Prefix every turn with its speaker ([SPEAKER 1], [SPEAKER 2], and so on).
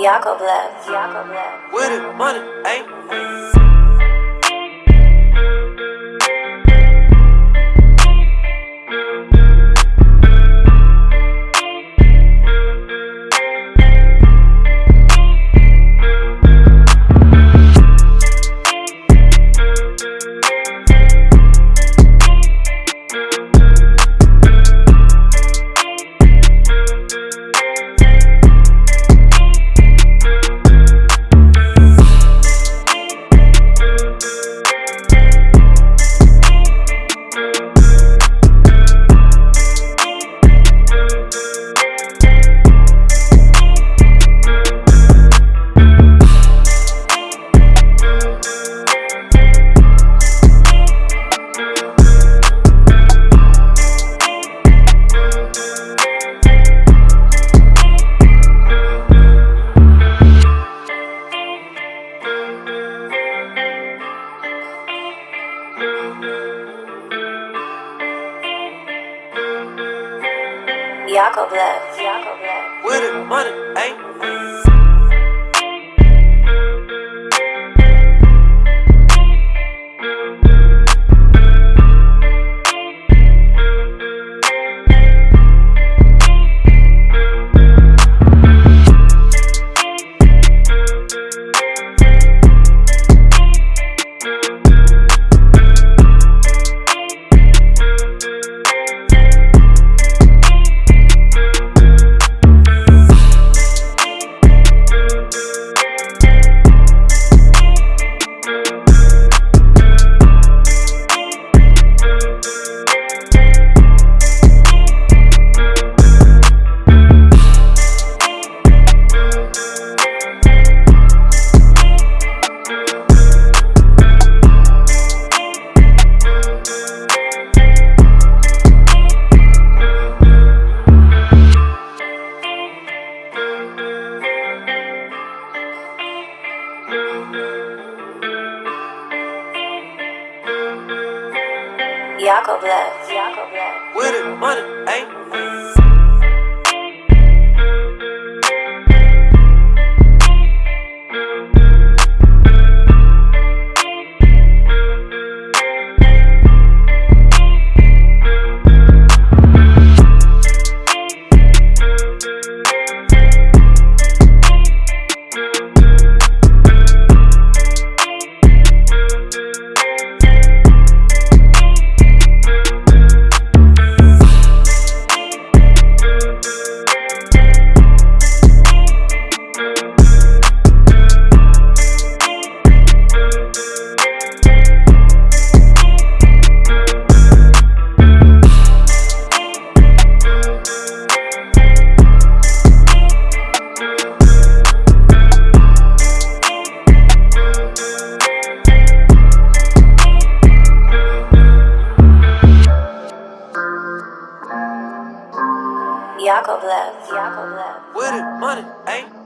[SPEAKER 1] Yakovlev, Yakovlev.
[SPEAKER 2] With it, money, ayy.
[SPEAKER 1] Yakovlev.
[SPEAKER 2] With it, money, ayy.
[SPEAKER 1] Yakovlev.
[SPEAKER 2] With it, money, ayy.
[SPEAKER 1] Yakovlev.
[SPEAKER 2] With it, money, ayy.